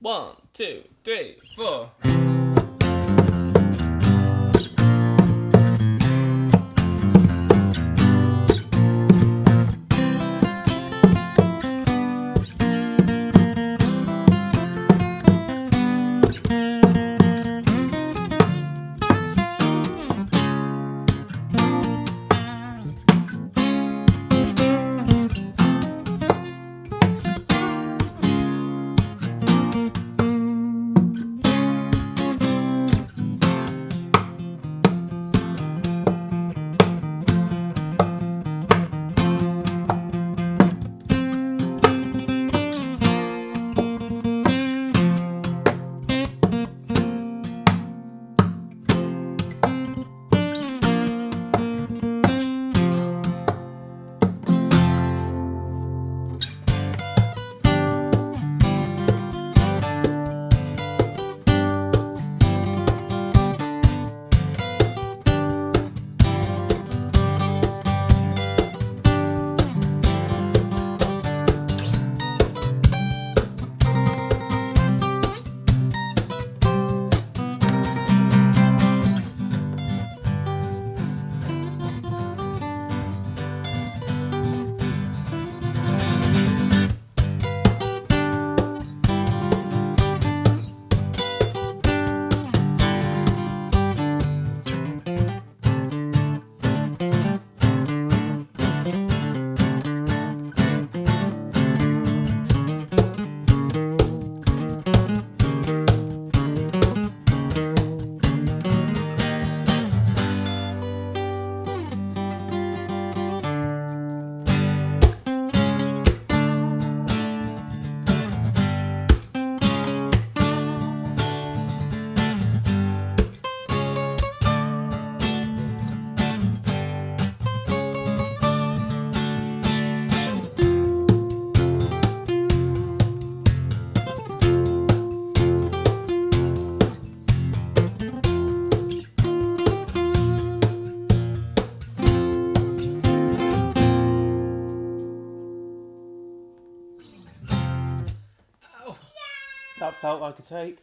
One, two, three, four. That felt like a take.